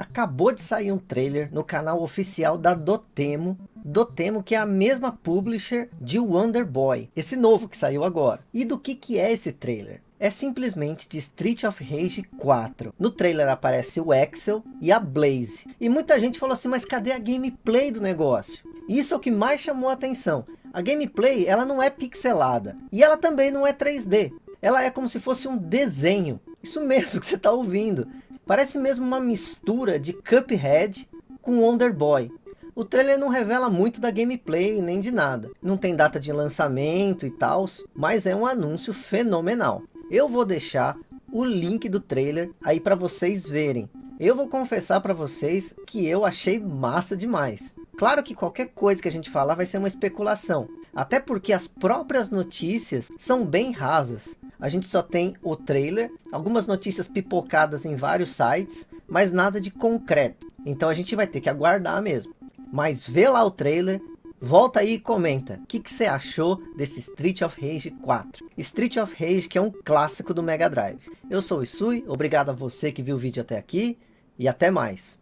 acabou de sair um trailer no canal oficial da Dotemo, Dotemo que é a mesma publisher de Wonder Boy, esse novo que saiu agora. E do que que é esse trailer? É simplesmente de Street of Rage 4. No trailer aparece o Axel e a Blaze. E muita gente falou assim, mas cadê a gameplay do negócio? Isso é o que mais chamou a atenção. A gameplay ela não é pixelada. E ela também não é 3D. Ela é como se fosse um desenho. Isso mesmo que você está ouvindo. Parece mesmo uma mistura de Cuphead com Wonder Boy. O trailer não revela muito da gameplay nem de nada. Não tem data de lançamento e tal, mas é um anúncio fenomenal. Eu vou deixar o link do trailer aí para vocês verem. Eu vou confessar para vocês que eu achei massa demais. Claro que qualquer coisa que a gente falar vai ser uma especulação. Até porque as próprias notícias são bem rasas. A gente só tem o trailer, algumas notícias pipocadas em vários sites, mas nada de concreto. Então a gente vai ter que aguardar mesmo. Mas vê lá o trailer, volta aí e comenta. O que, você achou desse Street of Rage 4? Street of Rage que é um clássico do Mega Drive. Eu sou o Isui, obrigado a você que viu o vídeo até aqui e até mais.